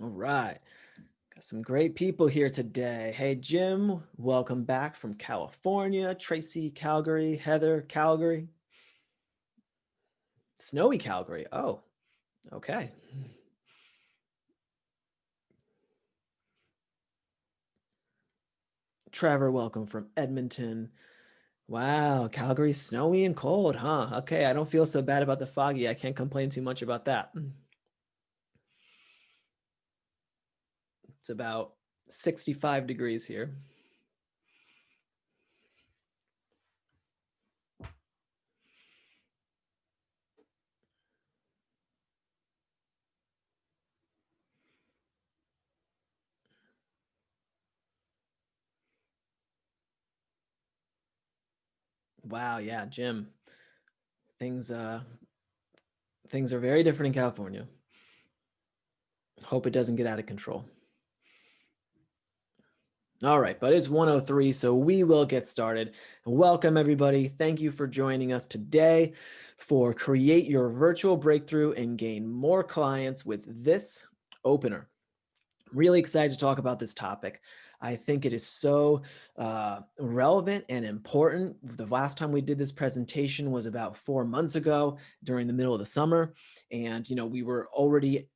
All right. Got some great people here today. Hey, Jim, welcome back from California. Tracy, Calgary. Heather, Calgary. Snowy Calgary. Oh, okay. Trevor, welcome from Edmonton. Wow, Calgary's snowy and cold, huh? Okay, I don't feel so bad about the foggy. I can't complain too much about that. It's about 65 degrees here. Wow, yeah, Jim. Things uh things are very different in California. Hope it doesn't get out of control. All right, but it's 103, so we will get started. Welcome, everybody. Thank you for joining us today for Create Your Virtual Breakthrough and Gain More Clients with this opener. Really excited to talk about this topic. I think it is so uh, relevant and important. The last time we did this presentation was about four months ago during the middle of the summer. And, you know, we were already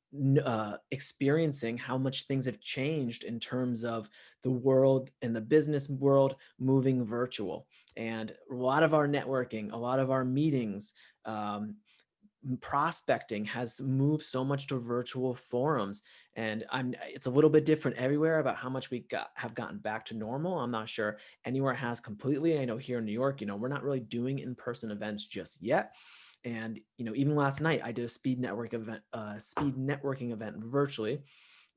uh, experiencing how much things have changed in terms of the world and the business world moving virtual. And a lot of our networking, a lot of our meetings, um, prospecting has moved so much to virtual forums. And i'm it's a little bit different everywhere about how much we got have gotten back to normal. I'm not sure anywhere has completely. I know here in new york you know we're not really doing in-person events just yet and, you know, even last night I did a speed network event, uh, speed networking event virtually.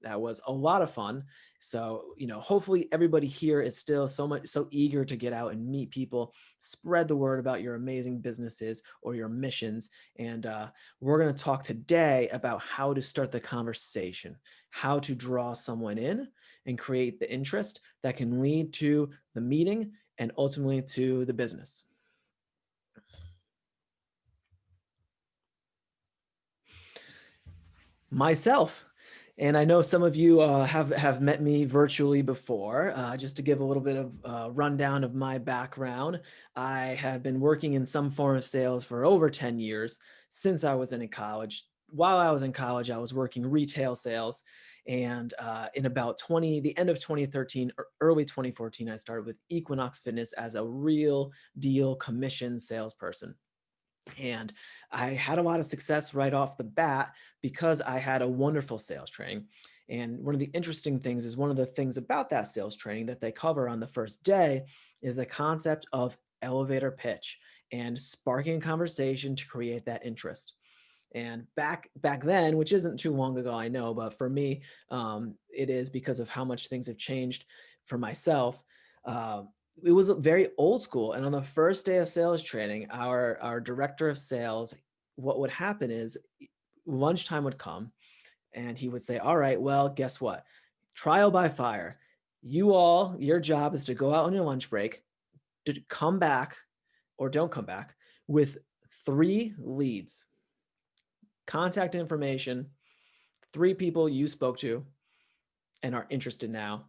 That was a lot of fun. So, you know, hopefully everybody here is still so much, so eager to get out and meet people, spread the word about your amazing businesses or your missions. And uh, we're going to talk today about how to start the conversation, how to draw someone in and create the interest that can lead to the meeting and ultimately to the business. Myself. And I know some of you uh, have, have met me virtually before. Uh, just to give a little bit of uh, rundown of my background, I have been working in some form of sales for over 10 years since I was in college. While I was in college, I was working retail sales. And uh, in about 20, the end of 2013, early 2014, I started with Equinox Fitness as a real deal commission salesperson. And I had a lot of success right off the bat because I had a wonderful sales training. And one of the interesting things is one of the things about that sales training that they cover on the first day is the concept of elevator pitch and sparking conversation to create that interest. And back back then, which isn't too long ago, I know, but for me, um, it is because of how much things have changed for myself. Uh, it was very old school. And on the first day of sales training, our, our director of sales, what would happen is lunchtime would come and he would say, all right, well, guess what? Trial by fire. You all, your job is to go out on your lunch break, to come back or don't come back with three leads, contact information, three people you spoke to and are interested now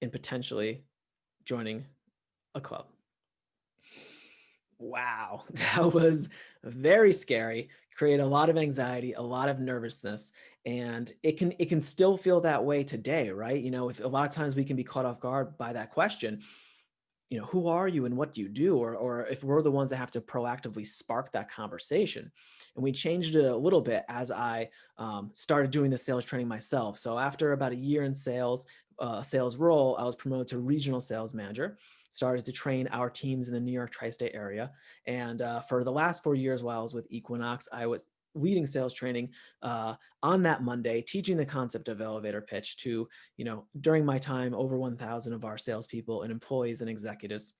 in potentially joining a club. Wow, that was very scary, create a lot of anxiety, a lot of nervousness, and it can it can still feel that way today, right? You know, if a lot of times we can be caught off guard by that question, you know, who are you and what do you do? Or, or if we're the ones that have to proactively spark that conversation. And we changed it a little bit as I um, started doing the sales training myself. So after about a year in sales, uh, sales role, I was promoted to regional sales manager started to train our teams in the New York tri-state area. And uh, for the last four years while I was with Equinox, I was leading sales training uh, on that Monday, teaching the concept of elevator pitch to, you know, during my time, over 1,000 of our salespeople and employees and executives.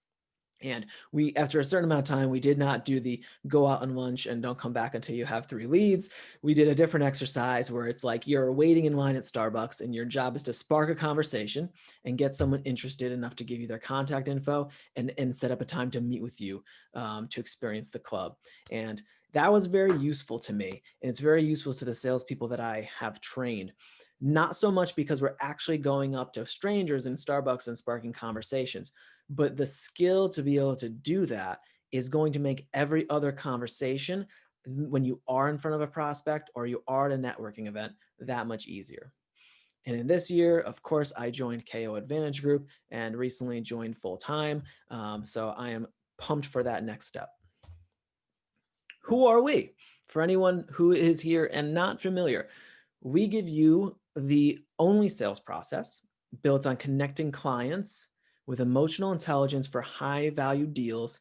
And we, after a certain amount of time, we did not do the go out and lunch and don't come back until you have three leads. We did a different exercise where it's like you're waiting in line at Starbucks and your job is to spark a conversation and get someone interested enough to give you their contact info and, and set up a time to meet with you um, to experience the club. And that was very useful to me. And it's very useful to the salespeople that I have trained. Not so much because we're actually going up to strangers in Starbucks and sparking conversations, but the skill to be able to do that is going to make every other conversation when you are in front of a prospect or you are at a networking event that much easier. And in this year, of course, I joined KO Advantage Group and recently joined full time. Um, so I am pumped for that next step. Who are we? For anyone who is here and not familiar, we give you the only sales process built on connecting clients with emotional intelligence for high value deals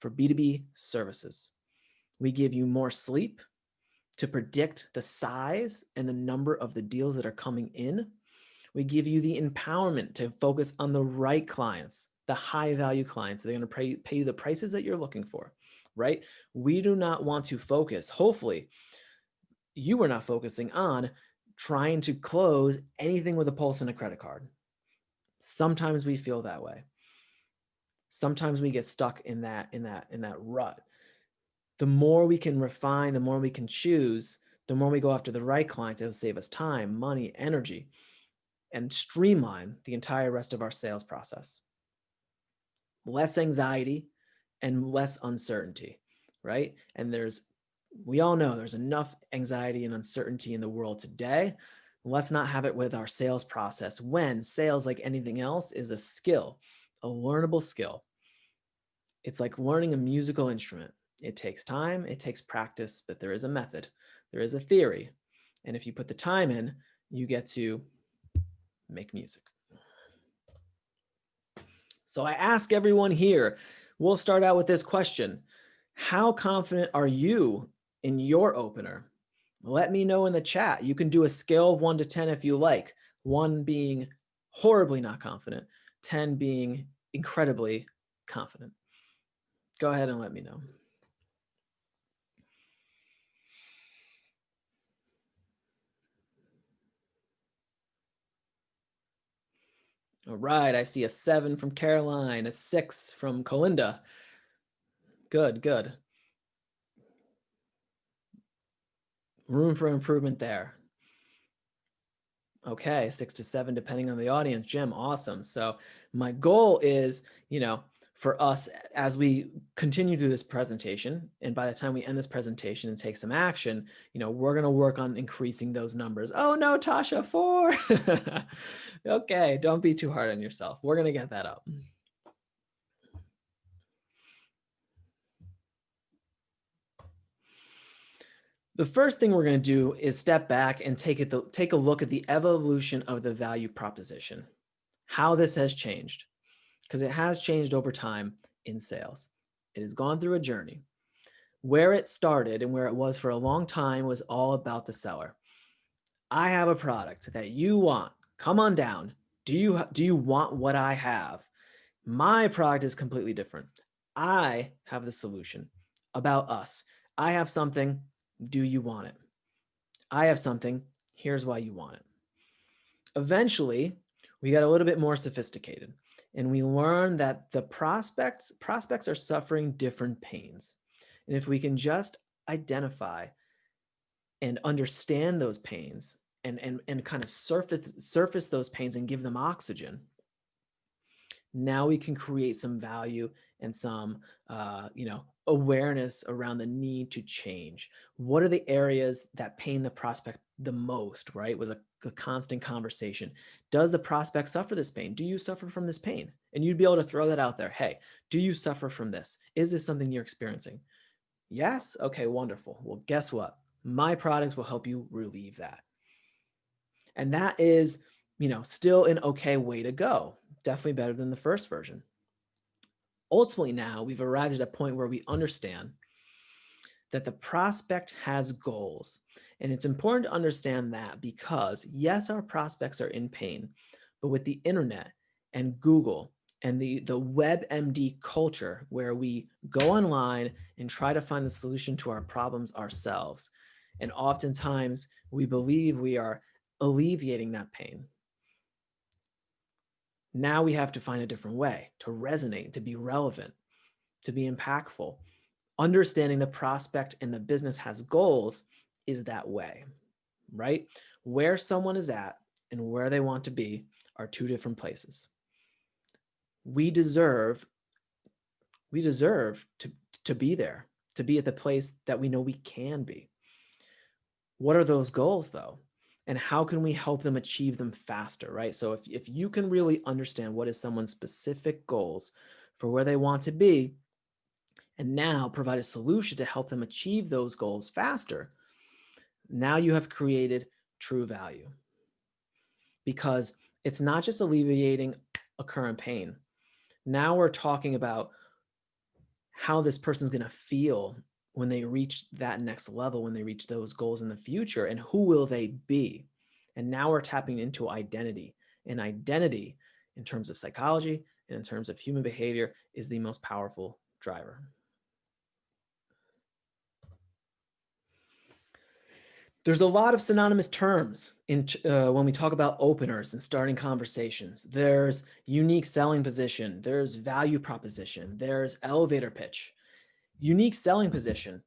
for B2B services. We give you more sleep to predict the size and the number of the deals that are coming in. We give you the empowerment to focus on the right clients, the high value clients. They're going to pay, pay you the prices that you're looking for, right? We do not want to focus. Hopefully you are not focusing on trying to close anything with a pulse and a credit card. Sometimes we feel that way. Sometimes we get stuck in that, in that, in that rut the more we can refine, the more we can choose, the more we go after the right clients, it'll save us time, money, energy, and streamline the entire rest of our sales process. Less anxiety and less uncertainty, right? And there's, we all know there's enough anxiety and uncertainty in the world today. Let's not have it with our sales process when sales, like anything else, is a skill, a learnable skill. It's like learning a musical instrument it takes time, it takes practice, but there is a method, there is a theory. And if you put the time in, you get to make music. So I ask everyone here, we'll start out with this question. How confident are you in your opener? Let me know in the chat. You can do a scale of one to 10 if you like, one being horribly not confident, 10 being incredibly confident. Go ahead and let me know. All right, I see a seven from Caroline, a six from Colinda. Good, good. Room for improvement there. Okay, six to seven, depending on the audience. Jim, awesome. So my goal is, you know, for us as we continue through this presentation and by the time we end this presentation and take some action you know we're going to work on increasing those numbers oh no tasha four okay don't be too hard on yourself we're going to get that up The first thing we're going to do is step back and take it take a look at the evolution of the value proposition, how this has changed because it has changed over time in sales. It has gone through a journey. Where it started and where it was for a long time was all about the seller. I have a product that you want. Come on down. Do you, do you want what I have? My product is completely different. I have the solution about us. I have something. Do you want it? I have something. Here's why you want it. Eventually, we got a little bit more sophisticated and we learn that the prospects prospects are suffering different pains. And if we can just identify and understand those pains and, and, and kind of surface, surface those pains and give them oxygen, now we can create some value and some, uh, you know, awareness around the need to change. What are the areas that pain the prospect the most, right? Was a, a, constant conversation. Does the prospect suffer this pain? Do you suffer from this pain? And you'd be able to throw that out there. Hey, do you suffer from this? Is this something you're experiencing? Yes. Okay, wonderful. Well, guess what? My products will help you relieve that. And that is, you know, still an okay way to go. Definitely better than the first version. Ultimately now we've arrived at a point where we understand that the prospect has goals. And it's important to understand that because yes, our prospects are in pain, but with the internet and Google and the, the WebMD culture where we go online and try to find the solution to our problems ourselves. And oftentimes we believe we are alleviating that pain. Now we have to find a different way to resonate, to be relevant, to be impactful understanding the prospect and the business has goals is that way. right? Where someone is at and where they want to be are two different places. We deserve, we deserve to, to be there, to be at the place that we know we can be. What are those goals though? And how can we help them achieve them faster, right? So if, if you can really understand what is someone's specific goals for where they want to be, and now provide a solution to help them achieve those goals faster, now you have created true value. Because it's not just alleviating a current pain. Now we're talking about how this person's going to feel when they reach that next level, when they reach those goals in the future, and who will they be? And now we're tapping into identity. And identity, in terms of psychology and in terms of human behavior, is the most powerful driver. There's a lot of synonymous terms in uh, when we talk about openers and starting conversations. There's unique selling position, there's value proposition, there's elevator pitch. Unique selling position.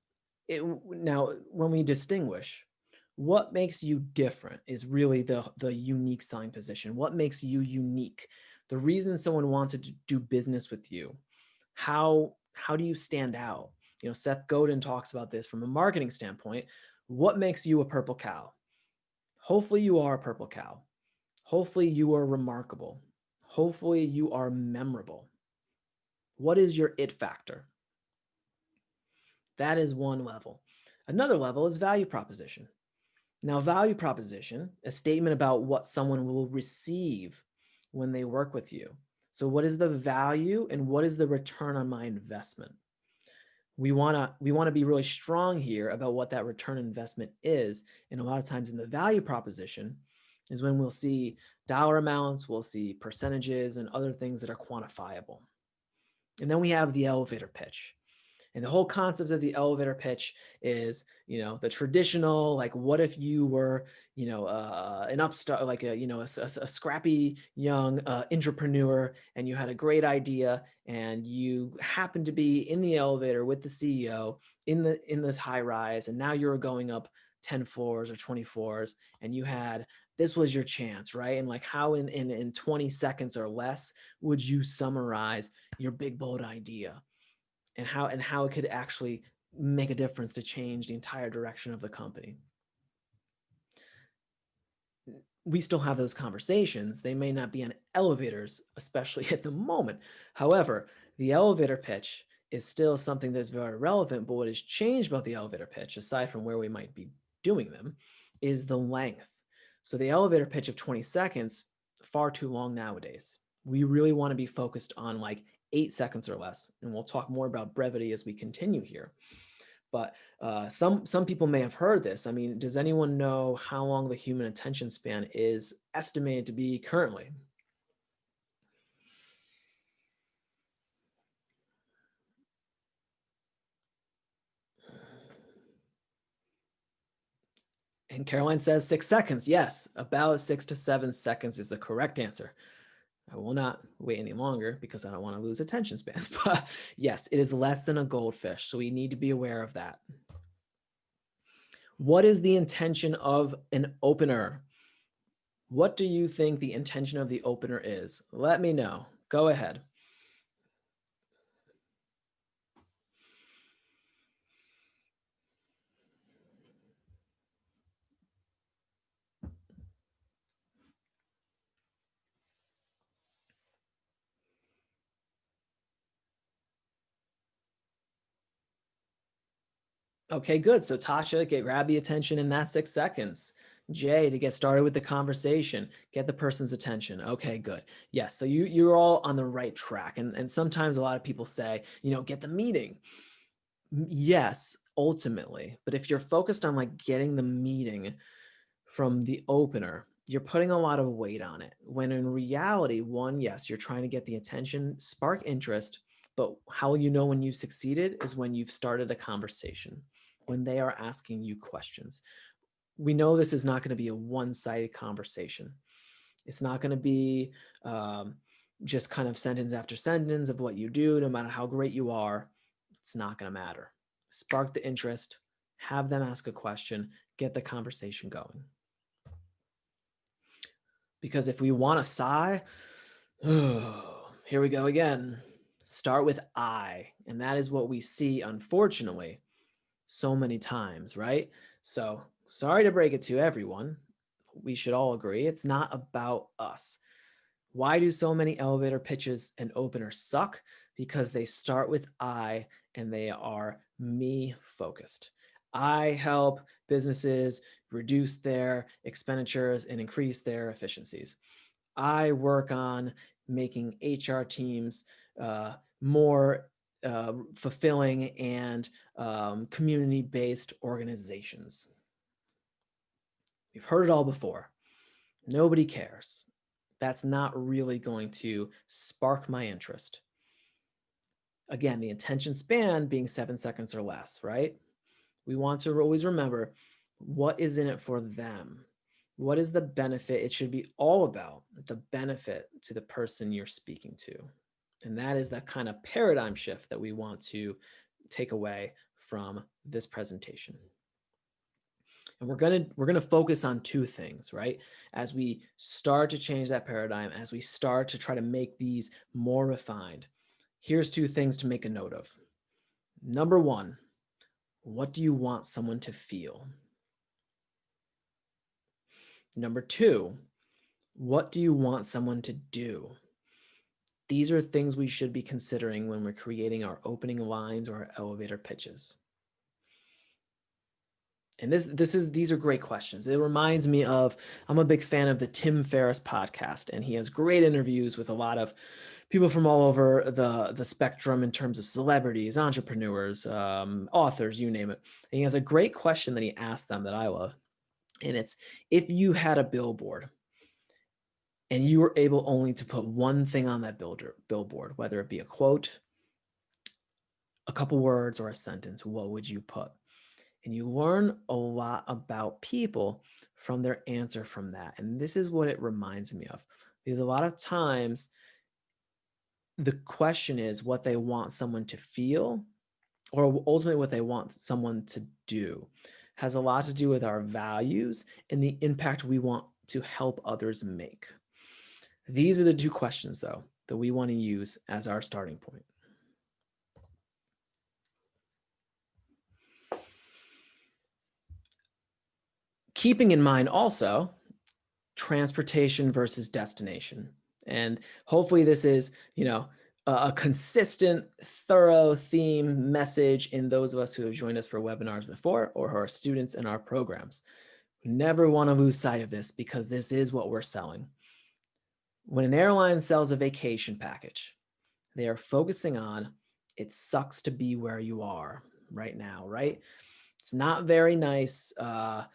It, now, when we distinguish, what makes you different is really the, the unique selling position. What makes you unique? The reason someone wants to do business with you. How, how do you stand out? You know, Seth Godin talks about this from a marketing standpoint what makes you a purple cow? Hopefully you are a purple cow. Hopefully you are remarkable. Hopefully you are memorable. What is your it factor? That is one level. Another level is value proposition. Now, value proposition, a statement about what someone will receive when they work with you. So what is the value and what is the return on my investment? we want to we want to be really strong here about what that return investment is. And a lot of times in the value proposition is when we'll see dollar amounts, we'll see percentages and other things that are quantifiable. And then we have the elevator pitch. And the whole concept of the elevator pitch is, you know, the traditional, like, what if you were, you know, uh, an upstart, like a, you know, a, a, a scrappy young uh, entrepreneur and you had a great idea and you happened to be in the elevator with the CEO in the, in this high rise. And now you're going up 10 floors or 20 floors and you had this was your chance, right? And like how in, in, in 20 seconds or less would you summarize your big, bold idea? And how and how it could actually make a difference to change the entire direction of the company. We still have those conversations. They may not be on elevators, especially at the moment. However, the elevator pitch is still something that's very relevant, but what has changed about the elevator pitch, aside from where we might be doing them, is the length. So the elevator pitch of 20 seconds, far too long nowadays. We really want to be focused on like eight seconds or less. And we'll talk more about brevity as we continue here. But uh, some, some people may have heard this. I mean, does anyone know how long the human attention span is estimated to be currently? And Caroline says six seconds. Yes, about six to seven seconds is the correct answer. I will not wait any longer because I don't want to lose attention spans. But yes, it is less than a goldfish. So we need to be aware of that. What is the intention of an opener? What do you think the intention of the opener is? Let me know. Go ahead. Okay, good. So Tasha, get grab the attention in that six seconds. Jay, to get started with the conversation, get the person's attention. Okay, good. Yes, so you, you're all on the right track. And, and sometimes a lot of people say, you know, get the meeting. Yes, ultimately. But if you're focused on like getting the meeting from the opener, you're putting a lot of weight on it. When in reality, one, yes, you're trying to get the attention, spark interest, but how you know when you've succeeded is when you've started a conversation when they are asking you questions. We know this is not going to be a one-sided conversation. It's not going to be um, just kind of sentence after sentence of what you do, no matter how great you are. It's not going to matter. Spark the interest, have them ask a question, get the conversation going. Because if we want to sigh, oh, here we go again. Start with I. And that is what we see, unfortunately, so many times, right? So sorry to break it to everyone. We should all agree it's not about us. Why do so many elevator pitches and openers suck? Because they start with I and they are me focused. I help businesses reduce their expenditures and increase their efficiencies. I work on making HR teams uh, more uh, fulfilling and um, community-based organizations. We've heard it all before. Nobody cares. That's not really going to spark my interest. Again, the attention span being seven seconds or less, right? We want to always remember what is in it for them. What is the benefit? It should be all about the benefit to the person you're speaking to. And that is that kind of paradigm shift that we want to take away from this presentation. And we're going to we're going to focus on two things, right? As we start to change that paradigm, as we start to try to make these more refined, here's two things to make a note of. Number one, what do you want someone to feel? Number two, what do you want someone to do? These are things we should be considering when we're creating our opening lines or our elevator pitches. And this, this is, these are great questions. It reminds me of, I'm a big fan of the Tim Ferriss podcast, and he has great interviews with a lot of people from all over the, the spectrum in terms of celebrities, entrepreneurs, um, authors, you name it. And he has a great question that he asked them that I love. And it's, if you had a billboard and you were able only to put one thing on that builder, billboard, whether it be a quote, a couple words or a sentence, what would you put? And you learn a lot about people from their answer from that. And this is what it reminds me of, because a lot of times the question is what they want someone to feel or ultimately what they want someone to do has a lot to do with our values and the impact we want to help others make. These are the two questions though that we want to use as our starting point. Keeping in mind also transportation versus destination. And hopefully this is, you know, a consistent, thorough theme message in those of us who have joined us for webinars before or who are students in our programs. We never want to lose sight of this because this is what we're selling. When an airline sells a vacation package, they are focusing on it sucks to be where you are right now, right? It's not very nice uh,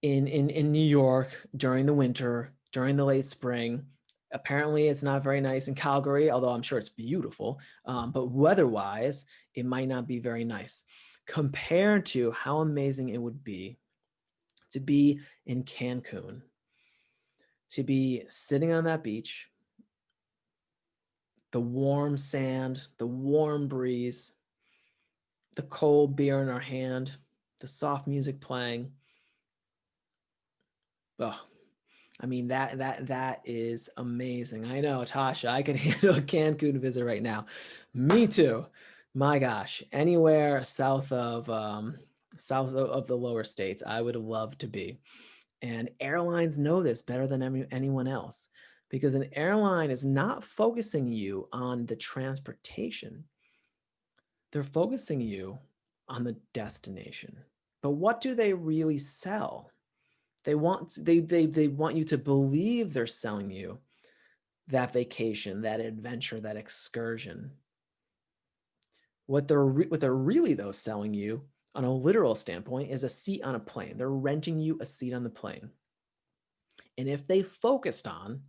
in, in, in New York during the winter, during the late spring, Apparently it's not very nice in Calgary, although I'm sure it's beautiful, um, but weather-wise, it might not be very nice compared to how amazing it would be to be in Cancun, to be sitting on that beach, the warm sand, the warm breeze, the cold beer in our hand, the soft music playing. Oh, I mean, that that that is amazing. I know, Tasha, I could handle a Cancun visit right now. Me too. My gosh, anywhere south of um, south of the lower states, I would love to be. And airlines know this better than any, anyone else because an airline is not focusing you on the transportation. They're focusing you on the destination. But what do they really sell? They want they they they want you to believe they're selling you that vacation, that adventure, that excursion. What they're what they're really though selling you on a literal standpoint is a seat on a plane. They're renting you a seat on the plane. And if they focused on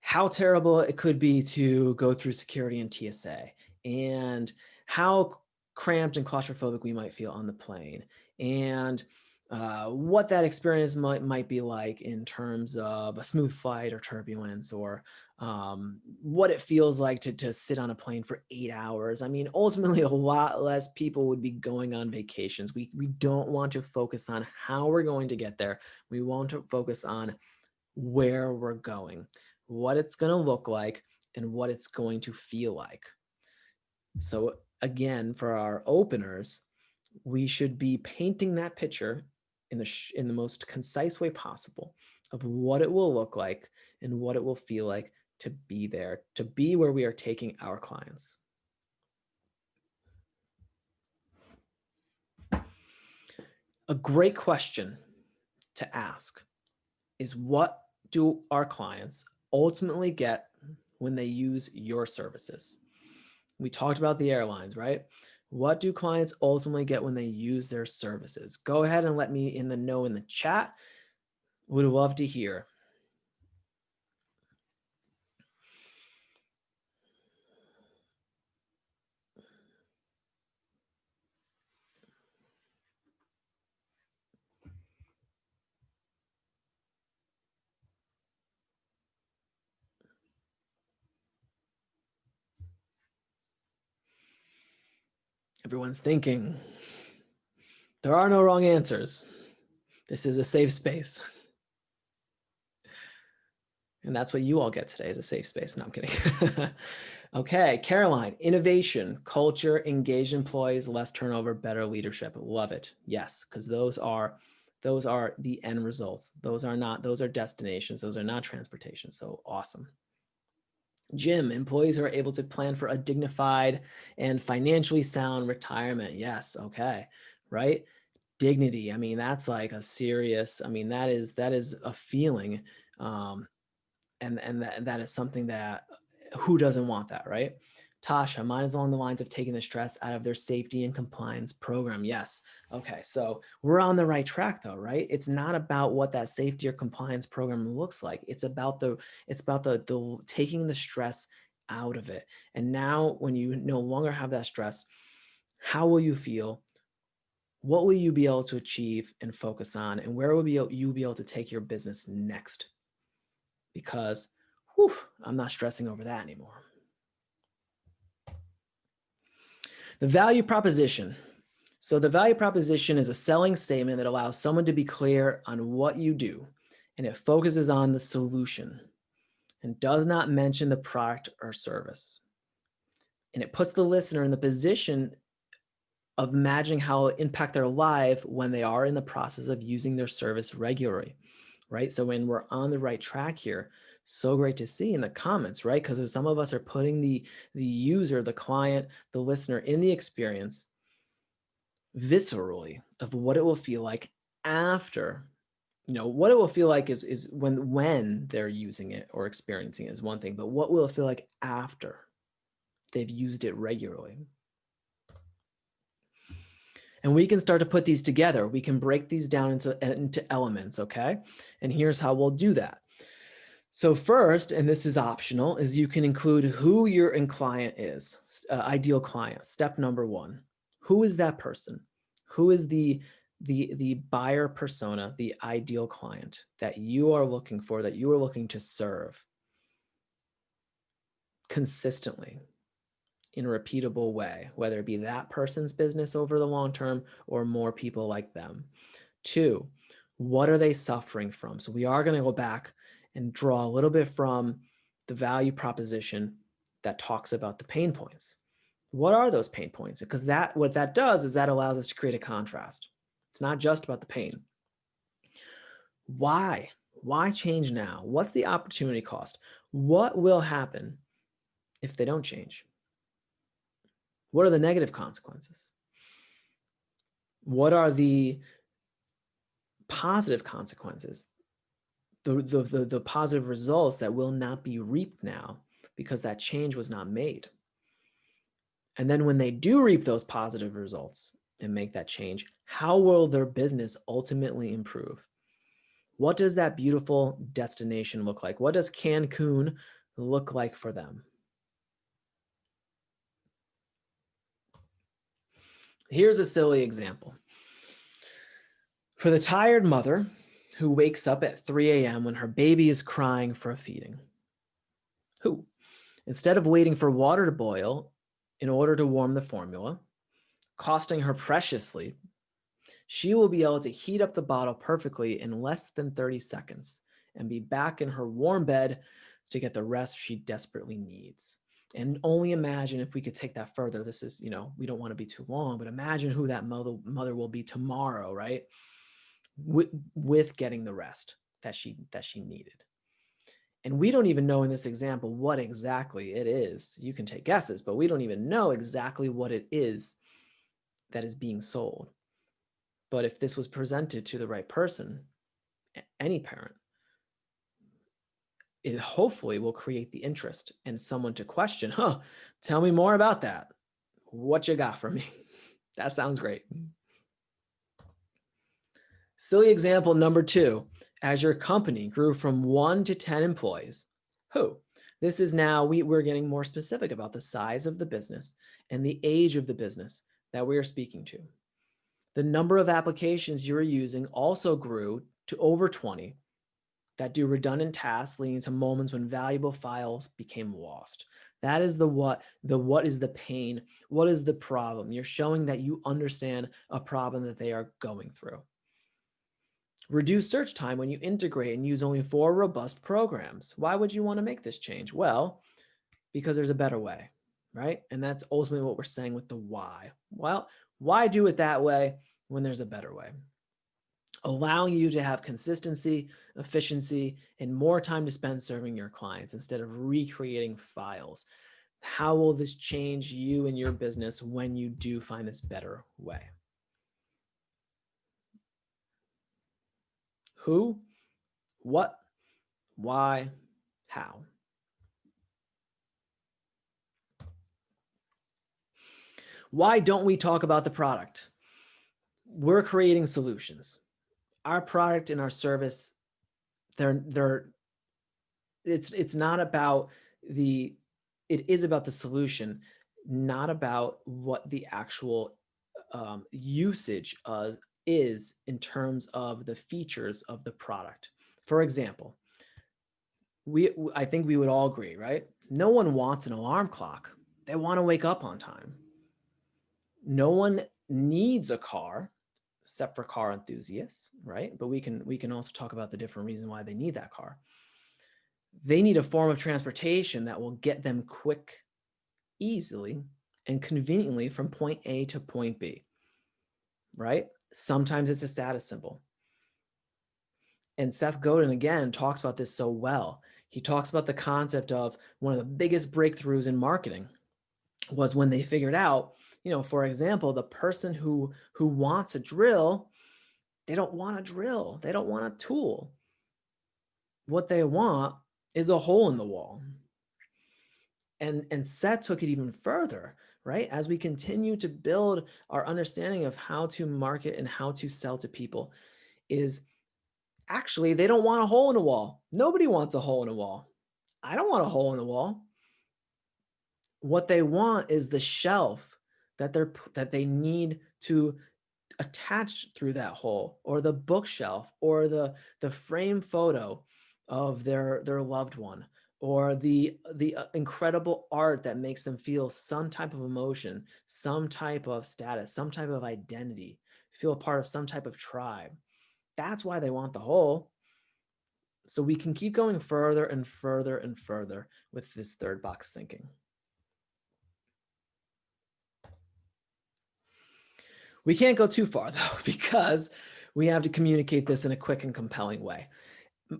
how terrible it could be to go through security and TSA and how cramped and claustrophobic we might feel on the plane and uh, what that experience might, might be like in terms of a smooth flight or turbulence or um, what it feels like to, to sit on a plane for eight hours. I mean, ultimately a lot less people would be going on vacations. We, we don't want to focus on how we're going to get there. We want to focus on where we're going, what it's going to look like, and what it's going to feel like. So again, for our openers, we should be painting that picture in the, in the most concise way possible of what it will look like and what it will feel like to be there, to be where we are taking our clients. A great question to ask is what do our clients ultimately get when they use your services? We talked about the airlines, right? What do clients ultimately get when they use their services? Go ahead and let me in the know in the chat. Would love to hear. Everyone's thinking. There are no wrong answers. This is a safe space. And that's what you all get today is a safe space. No, I'm kidding. okay, Caroline, innovation, culture, engaged employees, less turnover, better leadership. Love it. Yes, because those are those are the end results. Those are not, those are destinations. Those are not transportation. So awesome. Jim, employees are able to plan for a dignified and financially sound retirement. Yes. Okay. Right. Dignity. I mean, that's like a serious, I mean, that is, that is a feeling. Um, and, and that, that is something that who doesn't want that, right? Tasha, mine is along the lines of taking the stress out of their safety and compliance program. Yes. Okay. So we're on the right track though, right? It's not about what that safety or compliance program looks like. It's about the, it's about the, the taking the stress out of it. And now when you no longer have that stress, how will you feel? What will you be able to achieve and focus on? And where will be you be able to take your business next? Because whew, I'm not stressing over that anymore. The value proposition. So the value proposition is a selling statement that allows someone to be clear on what you do, and it focuses on the solution and does not mention the product or service. And it puts the listener in the position of imagining how it impact their life when they are in the process of using their service regularly, right? So when we're on the right track here, so great to see in the comments, right? Because some of us are putting the, the user, the client, the listener in the experience viscerally of what it will feel like after, you know, what it will feel like is, is when, when they're using it or experiencing it is one thing, but what will it feel like after they've used it regularly? And we can start to put these together. We can break these down into, into elements, okay? And here's how we'll do that. So first, and this is optional, is you can include who your client is, uh, ideal client, step number one. Who is that person? Who is the, the, the buyer persona, the ideal client that you are looking for, that you are looking to serve consistently in a repeatable way, whether it be that person's business over the long term or more people like them. Two, what are they suffering from? So we are going to go back and draw a little bit from the value proposition that talks about the pain points. What are those pain points? Because that what that does is that allows us to create a contrast. It's not just about the pain. Why? Why change now? What's the opportunity cost? What will happen if they don't change? What are the negative consequences? What are the positive consequences the, the, the, the positive results that will not be reaped now because that change was not made. And then when they do reap those positive results and make that change, how will their business ultimately improve? What does that beautiful destination look like? What does Cancun look like for them? Here's a silly example. For the tired mother who wakes up at 3 a.m. when her baby is crying for a feeding? Who, instead of waiting for water to boil in order to warm the formula, costing her preciously, she will be able to heat up the bottle perfectly in less than 30 seconds and be back in her warm bed to get the rest she desperately needs. And only imagine if we could take that further. This is, you know, we don't want to be too long, but imagine who that mother, mother will be tomorrow, right? With, with getting the rest that she, that she needed. And we don't even know in this example what exactly it is. You can take guesses, but we don't even know exactly what it is that is being sold. But if this was presented to the right person, any parent, it hopefully will create the interest and someone to question, huh, tell me more about that. What you got for me? that sounds great. Silly example number two, as your company grew from one to 10 employees, who? This is now, we, we're getting more specific about the size of the business and the age of the business that we are speaking to. The number of applications you are using also grew to over 20 that do redundant tasks leading to moments when valuable files became lost. That is the what, the what is the pain, what is the problem. You're showing that you understand a problem that they are going through. Reduce search time when you integrate and use only four robust programs. Why would you want to make this change? Well, because there's a better way, right? And that's ultimately what we're saying with the why. Well, why do it that way when there's a better way? allowing you to have consistency, efficiency, and more time to spend serving your clients instead of recreating files. How will this change you and your business when you do find this better way? Who, what, why, how? Why don't we talk about the product? We're creating solutions our product and our service, they're, they're, it's, it's not about the, it is about the solution, not about what the actual um, usage of, is in terms of the features of the product. For example, we, I think we would all agree, right? No one wants an alarm clock. They want to wake up on time. No one needs a car except for car enthusiasts, right? But we can we can also talk about the different reason why they need that car. They need a form of transportation that will get them quick, easily, and conveniently from point A to point B, right? Sometimes it's a status symbol. And Seth Godin, again, talks about this so well. He talks about the concept of one of the biggest breakthroughs in marketing was when they figured out you know, for example, the person who who wants a drill, they don't want a drill. They don't want a tool. What they want is a hole in the wall. And, and Seth took it even further, right? As we continue to build our understanding of how to market and how to sell to people is actually, they don't want a hole in a wall. Nobody wants a hole in a wall. I don't want a hole in the wall. What they want is the shelf that they're that they need to attach through that hole or the bookshelf or the the frame photo of their their loved one or the the uh, incredible art that makes them feel some type of emotion some type of status some type of identity feel part of some type of tribe that's why they want the whole. so we can keep going further and further and further with this third box thinking We can't go too far though, because we have to communicate this in a quick and compelling way.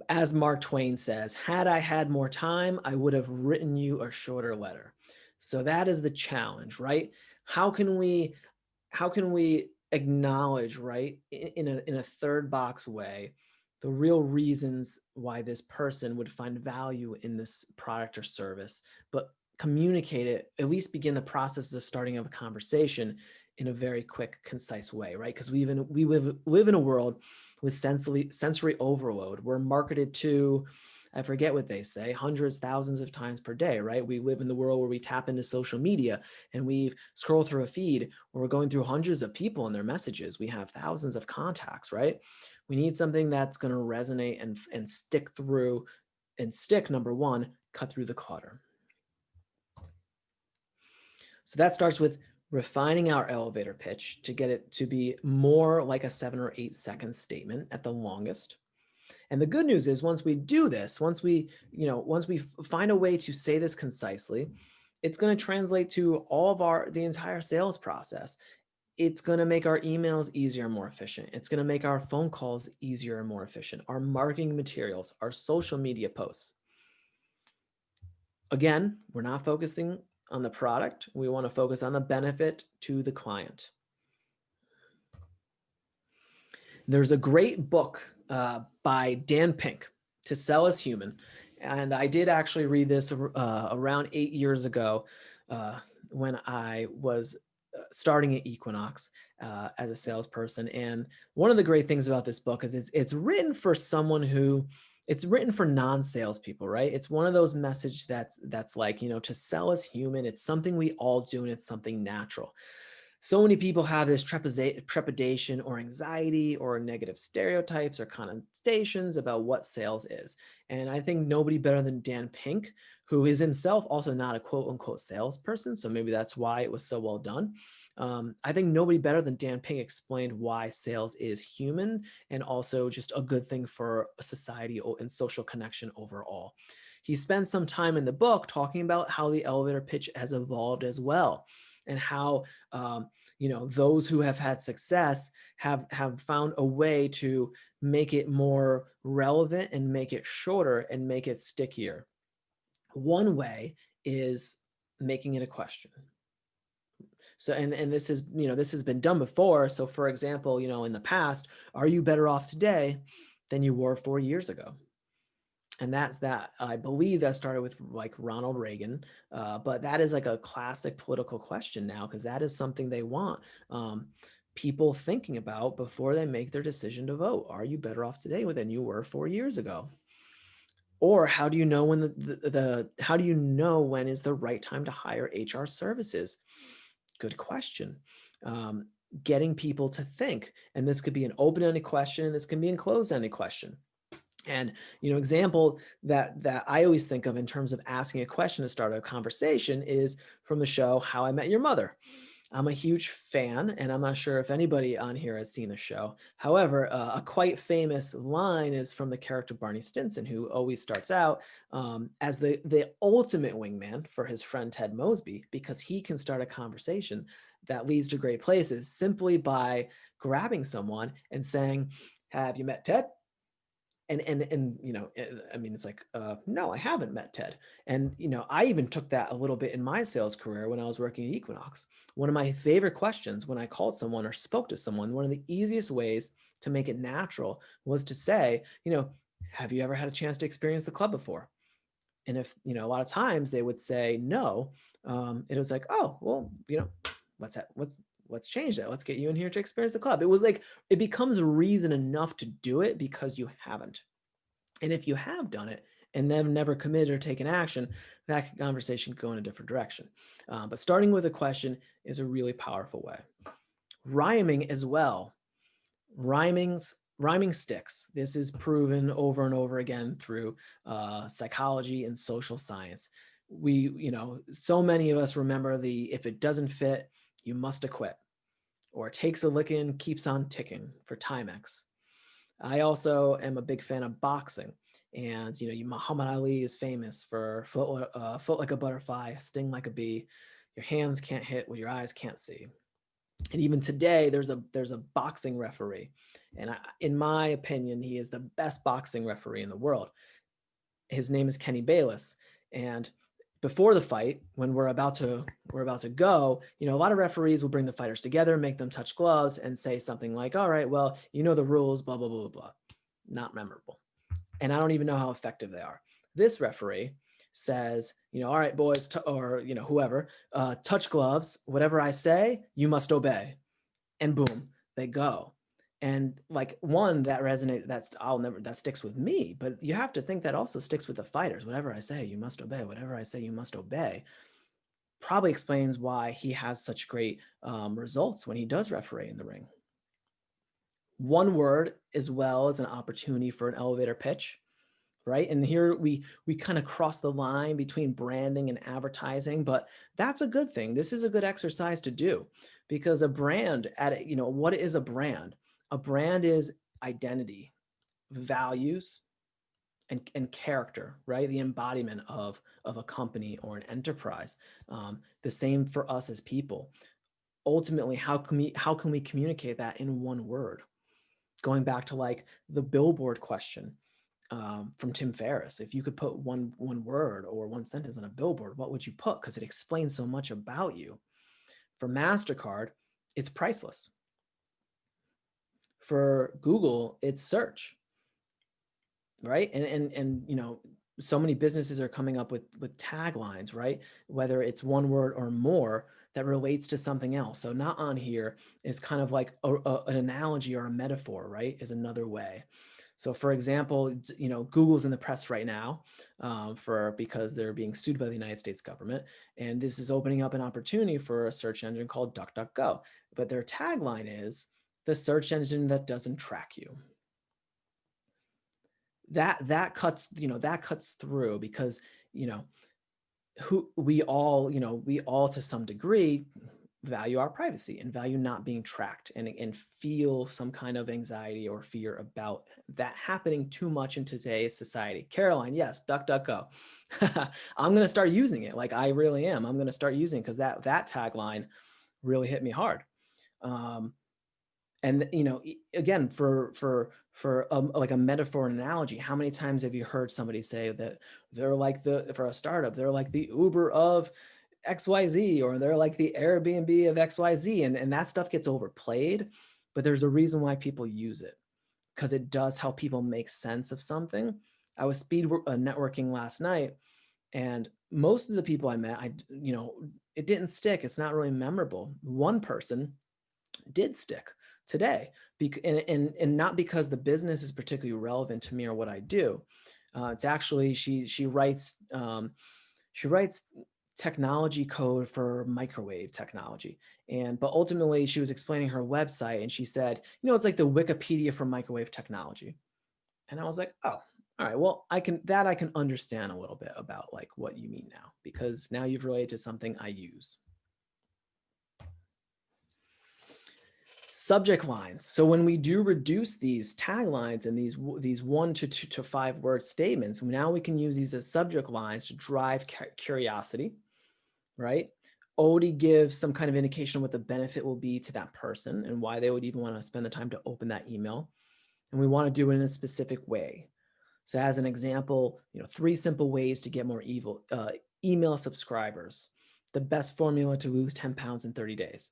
As Mark Twain says, had I had more time, I would have written you a shorter letter. So that is the challenge, right? How can we, how can we acknowledge, right, in a, in a third box way, the real reasons why this person would find value in this product or service, but communicate it, at least begin the process of starting of a conversation in a very quick, concise way, right? Because we even we live live in a world with sensory sensory overload. We're marketed to, I forget what they say, hundreds, thousands of times per day, right? We live in the world where we tap into social media and we scroll through a feed where we're going through hundreds of people and their messages. We have thousands of contacts, right? We need something that's going to resonate and, and stick through and stick, number one, cut through the clutter. So that starts with refining our elevator pitch to get it to be more like a seven or eight second statement at the longest. And the good news is once we do this, once we, you know, once we find a way to say this concisely, it's going to translate to all of our, the entire sales process. It's going to make our emails easier and more efficient. It's going to make our phone calls easier and more efficient. Our marketing materials, our social media posts. Again, we're not focusing on the product. We want to focus on the benefit to the client. There's a great book uh, by Dan Pink, To Sell Is Human. And I did actually read this uh, around eight years ago uh, when I was uh, starting at Equinox uh, as a salesperson. And one of the great things about this book is it's, it's written for someone who it's written for non-salespeople, right? It's one of those message that's that's like, you know, to sell is human, it's something we all do and it's something natural so many people have this trepidation or anxiety or negative stereotypes or connotations about what sales is. And I think nobody better than Dan Pink, who is himself also not a quote unquote salesperson. So maybe that's why it was so well done. Um, I think nobody better than Dan Pink explained why sales is human and also just a good thing for society and social connection overall. He spends some time in the book talking about how the elevator pitch has evolved as well and how um, you know those who have had success have have found a way to make it more relevant and make it shorter and make it stickier. One way is making it a question. So, and, and this is, you know, this has been done before. So for example, you know, in the past, are you better off today than you were four years ago? and that's that. I believe that started with like Ronald Reagan, uh, but that is like a classic political question now because that is something they want um, people thinking about before they make their decision to vote. Are you better off today than you were four years ago? Or how do you know when the, the, the how do you know when is the right time to hire HR services? Good question. Um, getting people to think, and this could be an open-ended question, and this can be a closed-ended question. And, you know, example that, that I always think of in terms of asking a question to start a conversation is from the show, How I Met Your Mother. I'm a huge fan, and I'm not sure if anybody on here has seen the show. However, uh, a quite famous line is from the character Barney Stinson, who always starts out um, as the, the ultimate wingman for his friend Ted Mosby, because he can start a conversation that leads to great places simply by grabbing someone and saying, have you met Ted? And and and you know eh, i mean it's like uh no i haven't met ted. And you know i even took that a little bit in my sales career when i was working at equinox. One of my favorite questions when i called someone or spoke to someone one of the easiest ways to make it natural was to say you know have you ever had a chance to experience the club before? And if you know a lot of times they would say no um it was like oh well you know what's that what's let's change that. Let's get you in here to experience the club. It was like, it becomes reason enough to do it because you haven't. And if you have done it and then never committed or taken action, that conversation could go in a different direction. Um, but starting with a question is a really powerful way. Rhyming as well. Rhyming's rhyming sticks. This is proven over and over again through uh, psychology and social science. We, you know, so many of us remember the if it doesn't fit, you must acquit or takes a licking, keeps on ticking for Timex. I also am a big fan of boxing. And, you know, Muhammad Ali is famous for foot, uh, foot like a butterfly, sting like a bee. Your hands can't hit what your eyes can't see. And even today, there's a there's a boxing referee. And I, in my opinion, he is the best boxing referee in the world. His name is Kenny Bayless. And before the fight, when we're about to we're about to go, you know, a lot of referees will bring the fighters together, make them touch gloves, and say something like, "All right, well, you know the rules, blah blah blah blah blah." Not memorable, and I don't even know how effective they are. This referee says, you know, all right, boys, or you know, whoever, uh, touch gloves. Whatever I say, you must obey, and boom, they go and like one that resonates that's i'll never that sticks with me but you have to think that also sticks with the fighters whatever i say you must obey whatever i say you must obey probably explains why he has such great um, results when he does referee in the ring. One word as well as an opportunity for an elevator pitch right? And here we we kind of cross the line between branding and advertising but that's a good thing. This is a good exercise to do because a brand at you know what is a brand a brand is identity, values, and, and character, right? The embodiment of, of a company or an enterprise. Um, the same for us as people. Ultimately, how can we how can we communicate that in one word? Going back to like the billboard question um, from Tim Ferriss, if you could put one one word or one sentence on a billboard, what would you put? Because it explains so much about you. For MasterCard, it's priceless. For Google, it's search right? And and and you know, so many businesses are coming up with with taglines, right? Whether it's one word or more that relates to something else. So not on here is kind of like a, a, an analogy or a metaphor, right? Is another way. So for example, you know, Google's in the press right now um, for because they're being sued by the United States government. And this is opening up an opportunity for a search engine called DuckDuckGo. But their tagline is the search engine that doesn't track you that that cuts you know that cuts through because you know who we all you know we all to some degree value our privacy and value not being tracked and, and feel some kind of anxiety or fear about that happening too much in today's society. Caroline, yes, DuckDuckGo. I'm going to start using it like I really am. I'm going to start using because that that tagline really hit me hard. Um, and you know again for for for a, like a metaphor and analogy how many times have you heard somebody say that they're like the for a startup they're like the uber of xyz or they're like the airbnb of xyz and, and that stuff gets overplayed but there's a reason why people use it because it does help people make sense of something. I was speed uh, networking last night and most of the people i met i you know it didn't stick it's not really memorable. One person did stick today and, and, and not because the business is particularly relevant to me or what I do. Uh, it's actually, she, she writes, um, she writes technology code for microwave technology. And, but ultimately she was explaining her website and she said, you know, it's like the Wikipedia for microwave technology. And I was like, oh, all right, well, I can, that I can understand a little bit about like what you mean now, because now you've related to something I use. Subject lines. So when we do reduce these taglines and these, these one to two to five word statements, now we can use these as subject lines to drive curiosity, right? Already give some kind of indication of what the benefit will be to that person and why they would even want to spend the time to open that email. And we want to do it in a specific way. So as an example, you know, three simple ways to get more evil, uh, email subscribers, the best formula to lose 10 pounds in 30 days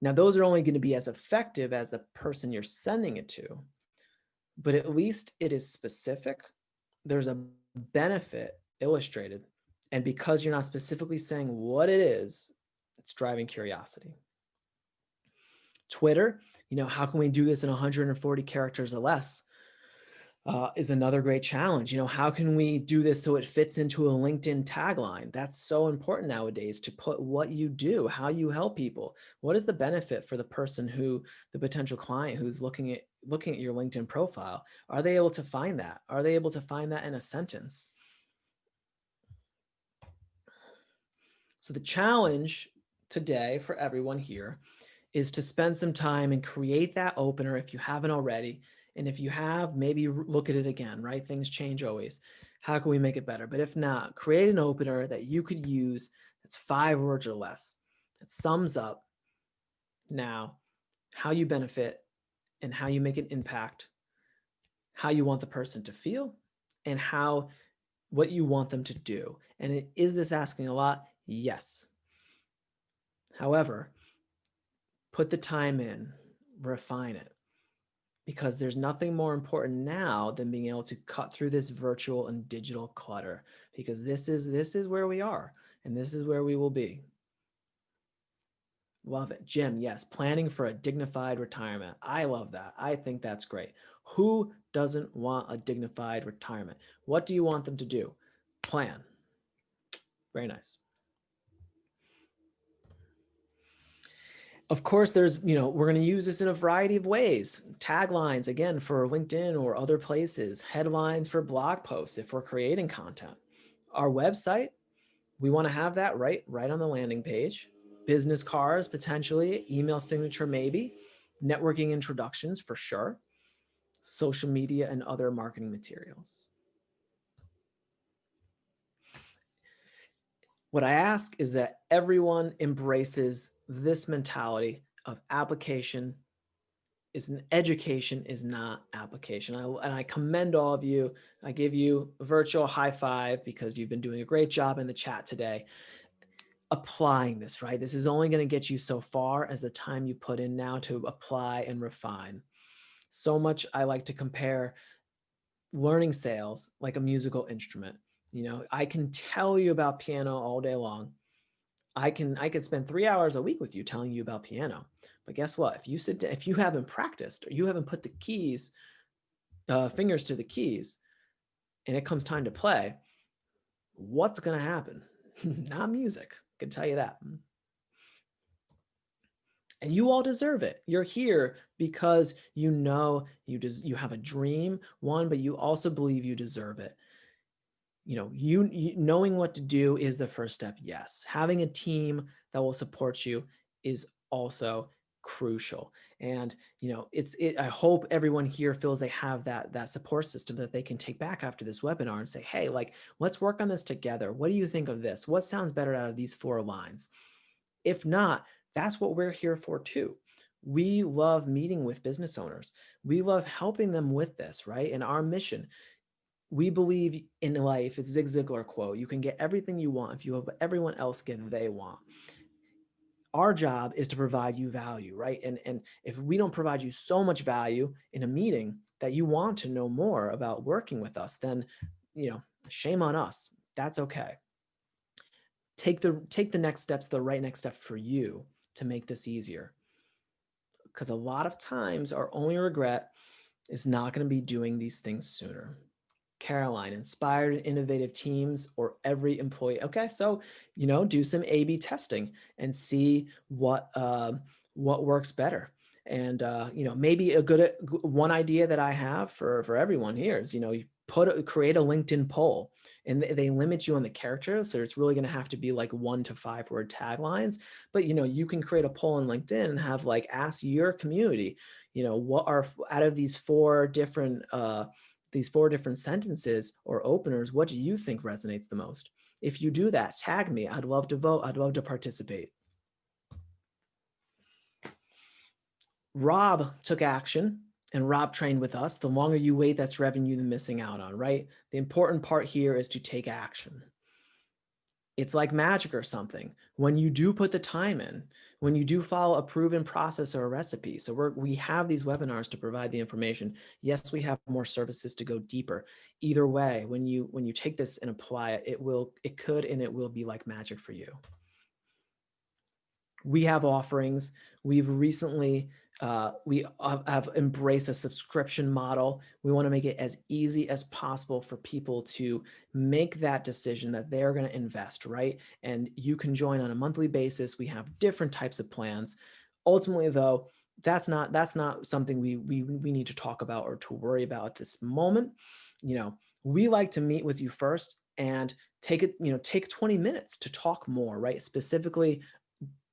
now, those are only going to be as effective as the person you're sending it to, but at least it is specific. There's a benefit illustrated. And because you're not specifically saying what it is, it's driving curiosity. Twitter, you know, how can we do this in 140 characters or less? Uh, is another great challenge. You know, how can we do this so it fits into a LinkedIn tagline? That's so important nowadays to put what you do, how you help people. What is the benefit for the person who, the potential client who's looking at looking at your LinkedIn profile? Are they able to find that? Are they able to find that in a sentence? So the challenge today for everyone here is to spend some time and create that opener if you haven't already and if you have, maybe look at it again, right? Things change always. How can we make it better? But if not, create an opener that you could use that's five words or less that sums up now how you benefit and how you make an impact, how you want the person to feel and how what you want them to do. And it, is this asking a lot? Yes. However, put the time in, refine it because there's nothing more important now than being able to cut through this virtual and digital clutter because this is this is where we are and this is where we will be. Love it. Jim, yes, planning for a dignified retirement. I love that. I think that's great. Who doesn't want a dignified retirement? What do you want them to do? Plan. Very nice. Of course, there's, you know, we're going to use this in a variety of ways. Taglines, again, for LinkedIn or other places, headlines for blog posts if we're creating content. Our website, we want to have that right, right on the landing page. Business cards, potentially, email signature, maybe. Networking introductions for sure. social media, and other marketing materials. What I ask is that everyone embraces this mentality of application is an education is not application. I, and I commend all of you. I give you a virtual high five because you've been doing a great job in the chat today applying this, right? This is only going to get you so far as the time you put in now to apply and refine. So much I like to compare learning sales like a musical instrument. You know, I can tell you about piano all day long. I can I could spend three hours a week with you telling you about piano. But guess what? If you sit down, if you haven't practiced or you haven't put the keys, uh, fingers to the keys, and it comes time to play, what's going to happen? Not music. I can tell you that. And you all deserve it. You're here because you know you you have a dream, one, but you also believe you deserve it you know, you, you, knowing what to do is the first step. Yes. Having a team that will support you is also crucial. And, you know, it's, it, I hope everyone here feels they have that, that support system that they can take back after this webinar and say, Hey, like, let's work on this together. What do you think of this? What sounds better out of these four lines? If not, that's what we're here for too. We love meeting with business owners. We love helping them with this, right? And our mission we believe in life, it's Zig Ziglar quote, you can get everything you want if you have everyone else get they want. Our job is to provide you value, right? And, and if we don't provide you so much value in a meeting that you want to know more about working with us, then, you know, shame on us. That's okay. Take the, take the next steps, the right next step for you to make this easier. Because a lot of times our only regret is not going to be doing these things sooner. Caroline, inspired and innovative teams or every employee. Okay, so, you know, do some A-B testing and see what, uh, what works better. And, uh, you know, maybe a good one idea that I have for, for everyone here is, you know, you put a, create a LinkedIn poll and they limit you on the characters. So it's really going to have to be like one to five word taglines. But, you know, you can create a poll on LinkedIn and have like ask your community, you know, what are out of these four different, uh, these four different sentences or openers, what do you think resonates the most? If you do that, tag me. I'd love to vote. I'd love to participate. Rob took action and Rob trained with us. The longer you wait, that's revenue you're missing out on, right? The important part here is to take action it's like magic or something. When you do put the time in, when you do follow a proven process or a recipe. So we're, we have these webinars to provide the information. Yes, we have more services to go deeper. Either way, when you when you take this and apply it, it will it could and it will be like magic for you. We have offerings. We've recently uh, we have embraced a subscription model. We want to make it as easy as possible for people to make that decision that they're going to invest, right? And you can join on a monthly basis. We have different types of plans. Ultimately, though, that's not that's not something we we we need to talk about or to worry about at this moment. You know, we like to meet with you first and take it, you know, take 20 minutes to talk more, right? Specifically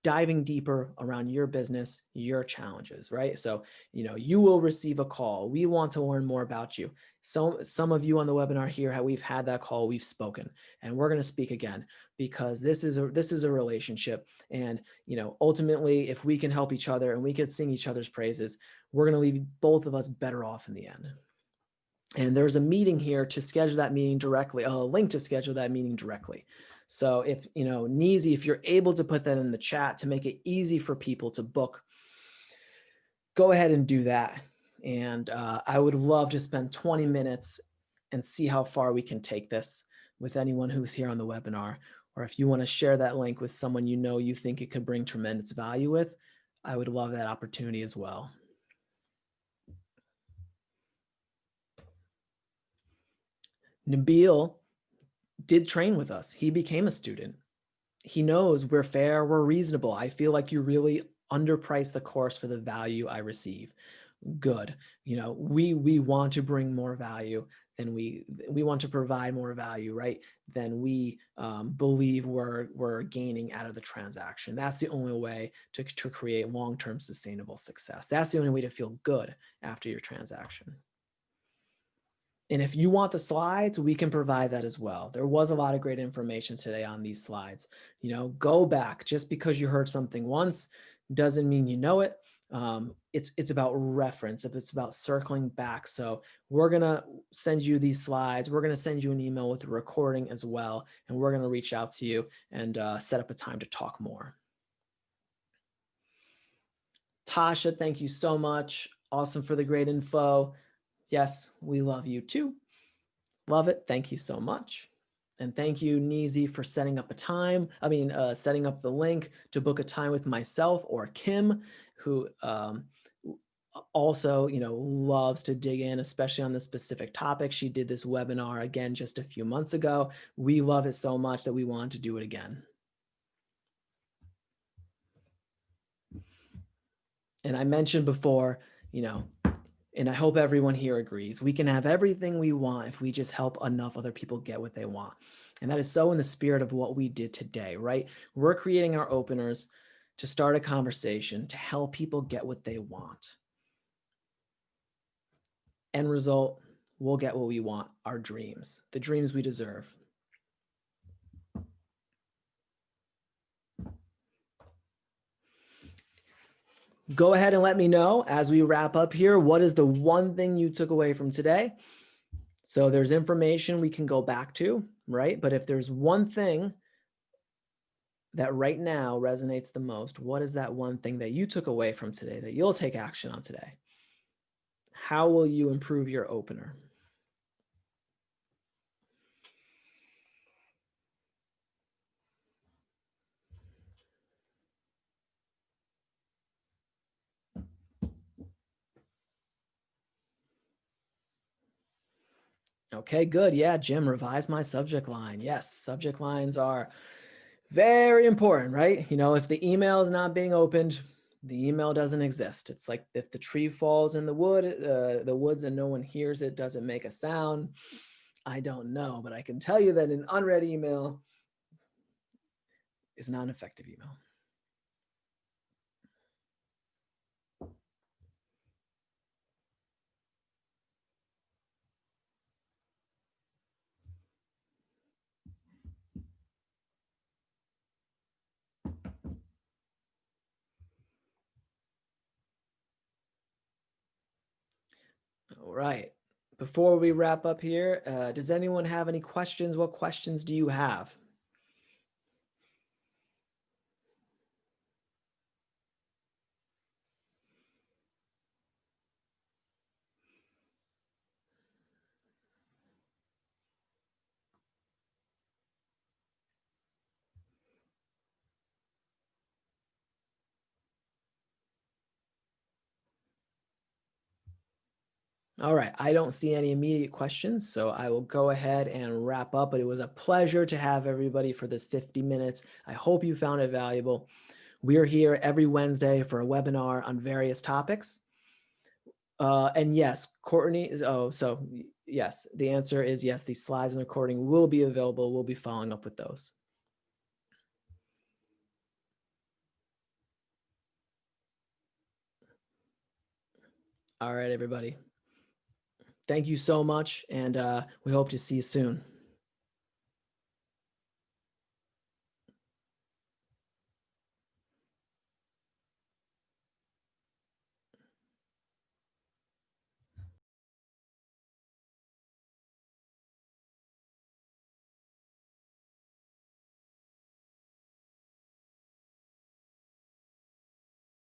diving deeper around your business, your challenges, right? So, you know, you will receive a call. We want to learn more about you. So some of you on the webinar here, we've had that call, we've spoken, and we're going to speak again because this is a this is a relationship. And, you know, ultimately, if we can help each other and we can sing each other's praises, we're going to leave both of us better off in the end. And there's a meeting here to schedule that meeting directly, a link to schedule that meeting directly. So if, you know, Neezy, if you're able to put that in the chat to make it easy for people to book, go ahead and do that. And uh, I would love to spend 20 minutes and see how far we can take this with anyone who's here on the webinar. Or if you want to share that link with someone you know you think it could bring tremendous value with, I would love that opportunity as well. Nabil did train with us. He became a student. He knows we're fair, we're reasonable. I feel like you really underprice the course for the value I receive. Good. You know, we we want to bring more value than we we want to provide more value, right? Than we um, believe we're we're gaining out of the transaction. That's the only way to, to create long-term sustainable success. That's the only way to feel good after your transaction. And if you want the slides, we can provide that as well. There was a lot of great information today on these slides. You know, go back just because you heard something once doesn't mean you know it. Um, it's it's about reference. If it's about circling back. So we're gonna send you these slides. We're gonna send you an email with the recording as well, and we're gonna reach out to you and uh, set up a time to talk more. Tasha, thank you so much. Awesome for the great info. Yes, we love you too. Love it. Thank you so much. And thank you, Neezy, for setting up a time. I mean, uh, setting up the link to book a time with myself or Kim, who um, also, you know, loves to dig in, especially on this specific topic. She did this webinar again just a few months ago. We love it so much that we want to do it again. And I mentioned before, you know, and I hope everyone here agrees, we can have everything we want if we just help enough other people get what they want. And that is so in the spirit of what we did today, right? We're creating our openers to start a conversation, to help people get what they want. End result, we'll get what we want, our dreams, the dreams we deserve. Go ahead and let me know as we wrap up here, what is the one thing you took away from today? So there's information we can go back to, right? But if there's one thing that right now resonates the most, what is that one thing that you took away from today that you'll take action on today? How will you improve your opener? Okay, good. Yeah, Jim, revise my subject line. Yes, subject lines are very important, right? You know, if the email is not being opened, the email doesn't exist. It's like if the tree falls in the wood, uh, the woods and no one hears it, doesn't make a sound. I don't know, but I can tell you that an unread email is not an effective email. Right. Before we wrap up here, uh, does anyone have any questions? What questions do you have? All right, I don't see any immediate questions, so I will go ahead and wrap up, but it was a pleasure to have everybody for this 50 minutes. I hope you found it valuable. We're here every Wednesday for a webinar on various topics. Uh, and yes, Courtney is, oh, so yes, the answer is yes, these slides and recording will be available. We'll be following up with those. All right, everybody. Thank you so much, and uh, we hope to see you soon.